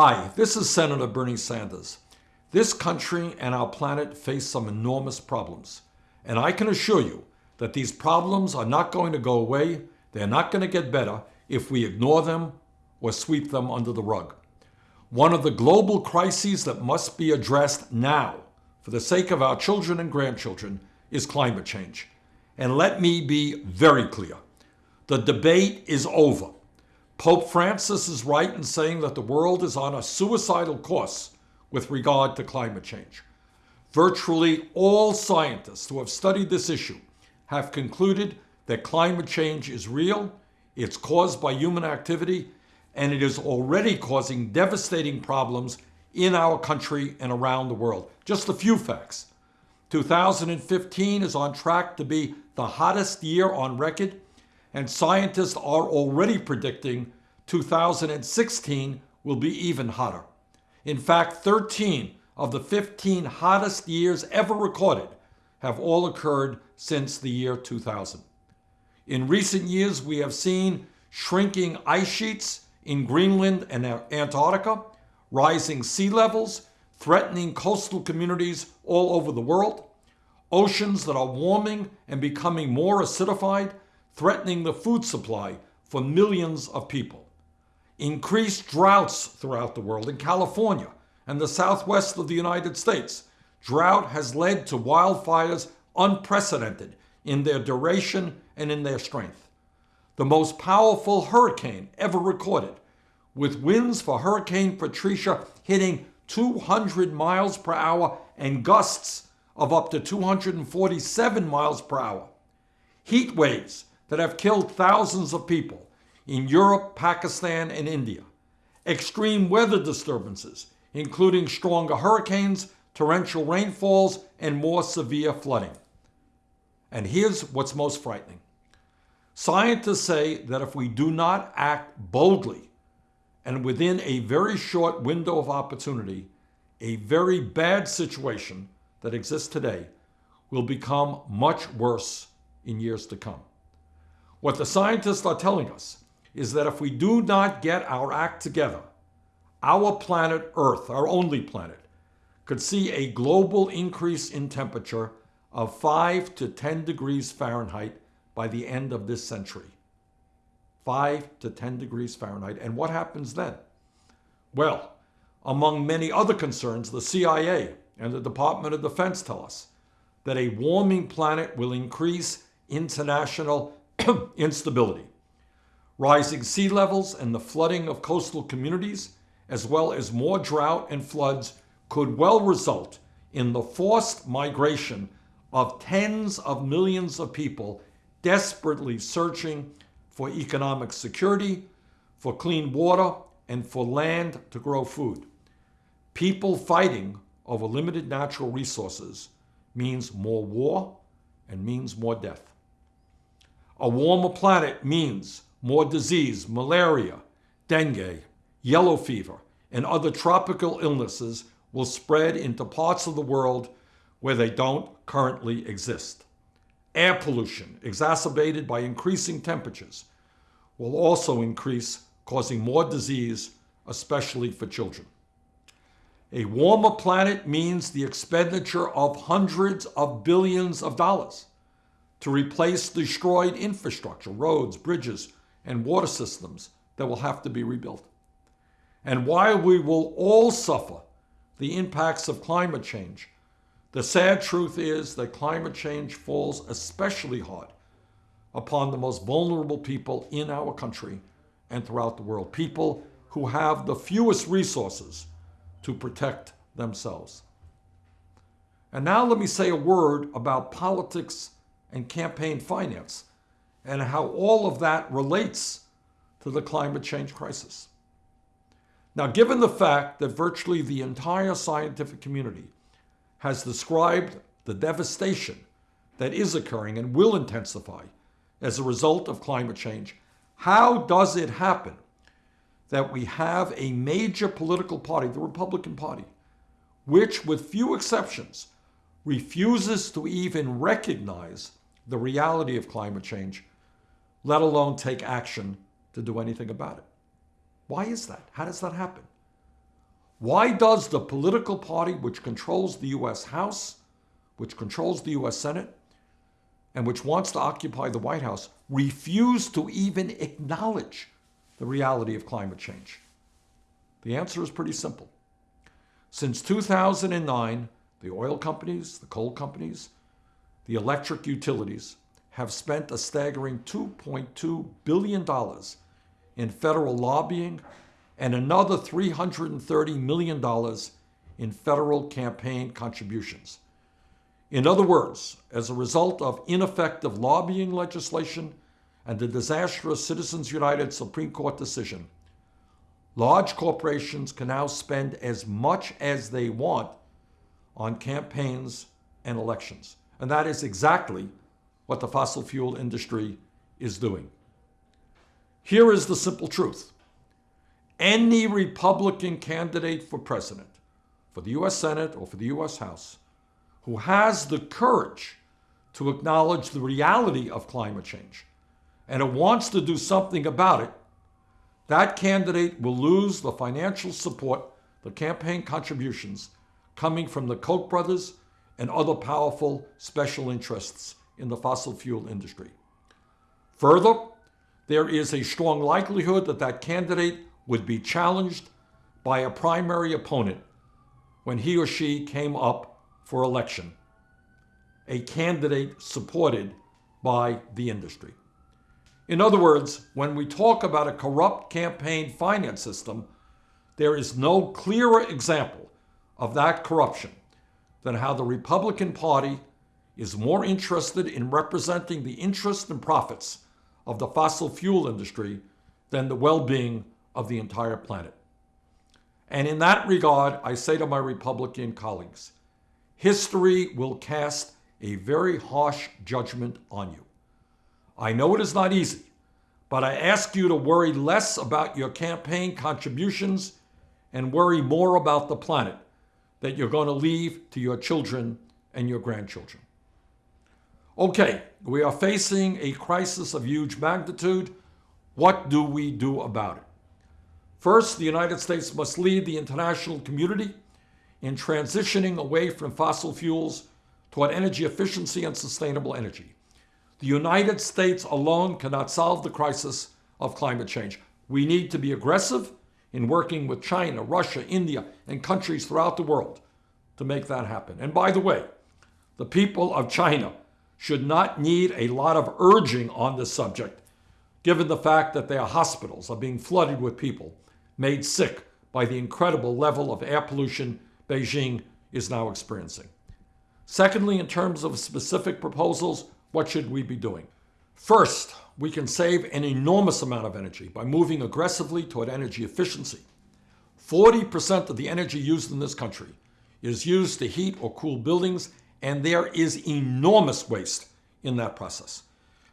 Hi, this is Senator Bernie Sanders. This country and our planet face some enormous problems. And I can assure you that these problems are not going to go away. They're not going to get better if we ignore them or sweep them under the rug. One of the global crises that must be addressed now, for the sake of our children and grandchildren, is climate change. And let me be very clear. The debate is over. Pope Francis is right in saying that the world is on a suicidal course with regard to climate change. Virtually all scientists who have studied this issue have concluded that climate change is real, it's caused by human activity, and it is already causing devastating problems in our country and around the world. Just a few facts. 2015 is on track to be the hottest year on record, and scientists are already predicting 2016 will be even hotter. In fact, 13 of the 15 hottest years ever recorded have all occurred since the year 2000. In recent years, we have seen shrinking ice sheets in Greenland and Antarctica, rising sea levels, threatening coastal communities all over the world, oceans that are warming and becoming more acidified, threatening the food supply for millions of people. Increased droughts throughout the world. In California and the southwest of the United States, drought has led to wildfires unprecedented in their duration and in their strength the most powerful hurricane ever recorded, with winds for Hurricane Patricia hitting 200 miles per hour and gusts of up to 247 miles per hour. Heat waves that have killed thousands of people in Europe, Pakistan, and India. Extreme weather disturbances, including stronger hurricanes, torrential rainfalls, and more severe flooding. And here's what's most frightening. Scientists say that if we do not act boldly and within a very short window of opportunity, a very bad situation that exists today will become much worse in years to come. What the scientists are telling us is that if we do not get our act together, our planet Earth, our only planet, could see a global increase in temperature of 5 to 10 degrees Fahrenheit by the end of this century. 5 to 10 degrees Fahrenheit. And what happens then? Well, among many other concerns, the CIA and the Department of Defense tell us that a warming planet will increase international instability. Rising sea levels and the flooding of coastal communities, as well as more drought and floods, could well result in the forced migration of tens of millions of people desperately searching for economic security, for clean water, and for land to grow food. People fighting over limited natural resources means more war and means more death. A warmer planet means more disease, malaria, dengue, yellow fever, and other tropical illnesses will spread into parts of the world where they don't currently exist. Air pollution, exacerbated by increasing temperatures, will also increase, causing more disease, especially for children. A warmer planet means the expenditure of hundreds of billions of dollars to replace destroyed infrastructure, roads, bridges, and water systems that will have to be rebuilt. And while we will all suffer the impacts of climate change, the sad truth is that climate change falls especially hard upon the most vulnerable people in our country and throughout the world, people who have the fewest resources to protect themselves. And now let me say a word about politics and campaign finance and how all of that relates to the climate change crisis. Now, given the fact that virtually the entire scientific community has described the devastation that is occurring and will intensify as a result of climate change, how does it happen that we have a major political party, the Republican Party, which, with few exceptions, refuses to even recognize the reality of climate change, let alone take action to do anything about it? Why is that? How does that happen? Why does the political party which controls the US House, which controls the US Senate, and which wants to occupy the White House refuse to even acknowledge the reality of climate change? The answer is pretty simple. Since 2009, the oil companies, the coal companies, the electric utilities have spent a staggering $2.2 billion in federal lobbying and another $330 million in federal campaign contributions. In other words, as a result of ineffective lobbying legislation and the disastrous Citizens United Supreme Court decision, large corporations can now spend as much as they want on campaigns and elections. And that is exactly what the fossil fuel industry is doing. Here is the simple truth. Any Republican candidate for president, for the US Senate or for the US House, who has the courage to acknowledge the reality of climate change and who wants to do something about it, that candidate will lose the financial support, the campaign contributions coming from the Koch brothers and other powerful special interests in the fossil fuel industry. Further, there is a strong likelihood that that candidate would be challenged by a primary opponent when he or she came up for election, a candidate supported by the industry. In other words, when we talk about a corrupt campaign finance system, there is no clearer example of that corruption than how the Republican Party is more interested in representing the interests and profits of the fossil fuel industry than the well being of the entire planet. And in that regard, I say to my Republican colleagues history will cast a very harsh judgment on you. I know it is not easy, but I ask you to worry less about your campaign contributions and worry more about the planet that you're going to leave to your children and your grandchildren. Okay, we are facing a crisis of huge magnitude. What do we do about it? First, the United States must lead the international community in transitioning away from fossil fuels toward energy efficiency and sustainable energy. The United States alone cannot solve the crisis of climate change. We need to be aggressive in working with China, Russia, India, and countries throughout the world to make that happen. And by the way, the people of China should not need a lot of urging on this subject, given the fact that their hospitals are being flooded with people made sick by the incredible level of air pollution Beijing is now experiencing. Secondly, in terms of specific proposals, what should we be doing? First, we can save an enormous amount of energy by moving aggressively toward energy efficiency. 40% of the energy used in this country is used to heat or cool buildings, and there is enormous waste in that process.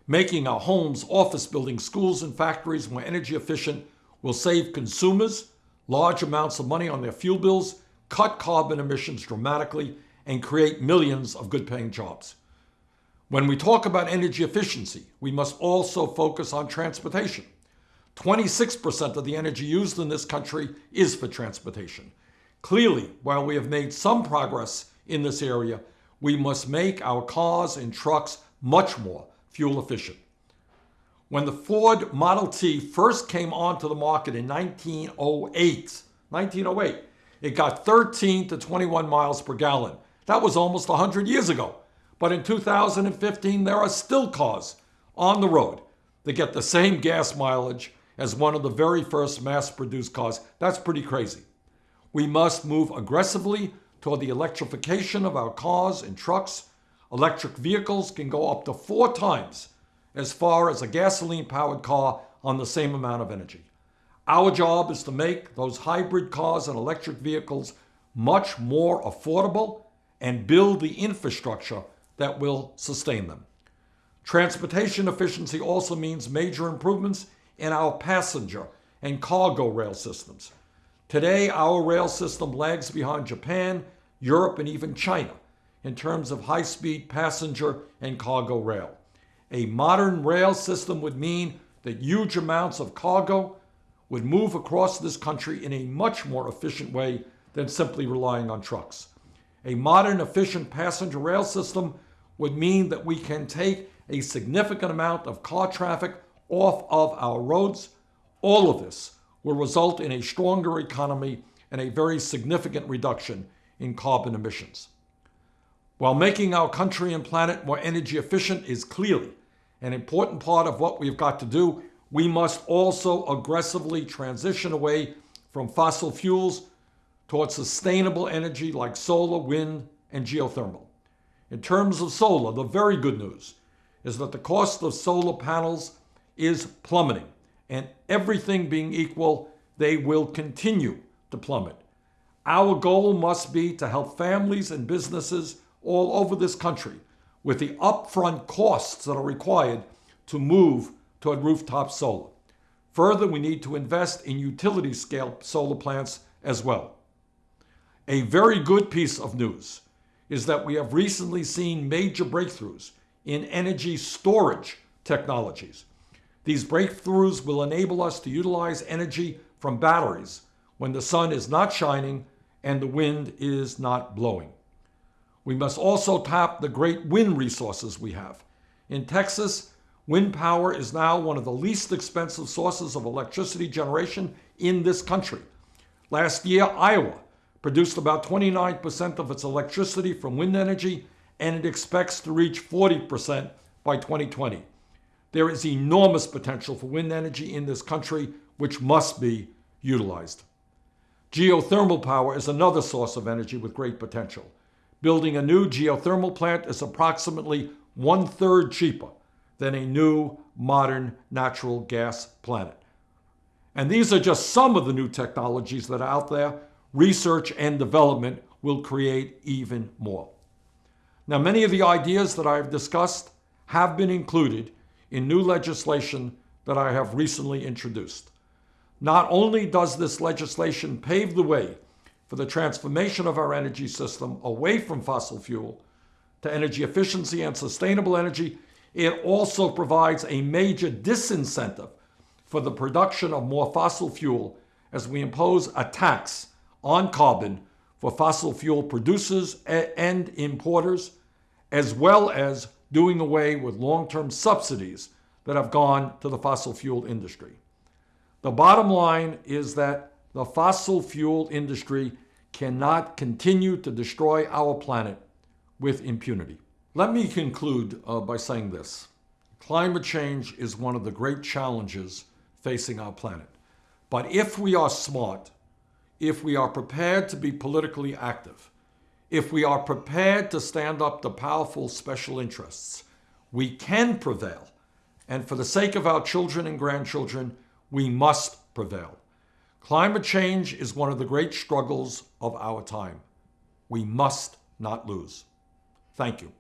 Making our homes, office buildings, schools, and factories more energy efficient will save consumers large amounts of money on their fuel bills, cut carbon emissions dramatically, and create millions of good paying jobs. When we talk about energy efficiency, we must also focus on transportation. 26% of the energy used in this country is for transportation. Clearly, while we have made some progress in this area, we must make our cars and trucks much more fuel efficient. When the Ford Model T first came onto the market in 1908, 1908, it got 13 to 21 miles per gallon. That was almost 100 years ago. But in 2015, there are still cars on the road that get the same gas mileage as one of the very first mass produced cars. That's pretty crazy. We must move aggressively toward the electrification of our cars and trucks. Electric vehicles can go up to four times as far as a gasoline powered car on the same amount of energy. Our job is to make those hybrid cars and electric vehicles much more affordable and build the infrastructure that will sustain them. Transportation efficiency also means major improvements in our passenger and cargo rail systems. Today, our rail system lags behind Japan, Europe, and even China in terms of high speed passenger and cargo rail. A modern rail system would mean that huge amounts of cargo would move across this country in a much more efficient way than simply relying on trucks. A modern, efficient passenger rail system would mean that we can take a significant amount of car traffic off of our roads. All of this will result in a stronger economy and a very significant reduction in carbon emissions. While making our country and planet more energy efficient is clearly an important part of what we've got to do, we must also aggressively transition away from fossil fuels towards sustainable energy like solar, wind, and geothermal. In terms of solar, the very good news is that the cost of solar panels is plummeting, and everything being equal, they will continue to plummet. Our goal must be to help families and businesses all over this country with the upfront costs that are required to move toward rooftop solar. Further, we need to invest in utility scale solar plants as well. A very good piece of news is that we have recently seen major breakthroughs in energy storage technologies. These breakthroughs will enable us to utilize energy from batteries when the sun is not shining and the wind is not blowing. We must also tap the great wind resources we have. In Texas, wind power is now one of the least expensive sources of electricity generation in this country. Last year, Iowa produced about 29% of its electricity from wind energy, and it expects to reach 40% by 2020. There is enormous potential for wind energy in this country, which must be utilized. Geothermal power is another source of energy with great potential. Building a new geothermal plant is approximately one third cheaper than a new modern natural gas plant. And these are just some of the new technologies that are out there. Research and development will create even more. Now, many of the ideas that I've discussed have been included in new legislation that I have recently introduced. Not only does this legislation pave the way for the transformation of our energy system away from fossil fuel to energy efficiency and sustainable energy, it also provides a major disincentive for the production of more fossil fuel as we impose a tax on carbon for fossil fuel producers and importers, as well as doing away with long-term subsidies that have gone to the fossil fuel industry. The bottom line is that the fossil fuel industry cannot continue to destroy our planet with impunity. Let me conclude uh, by saying this. Climate change is one of the great challenges facing our planet. But if we are smart, if we are prepared to be politically active, if we are prepared to stand up to powerful special interests, we can prevail. And for the sake of our children and grandchildren, we must prevail. Climate change is one of the great struggles of our time. We must not lose. Thank you.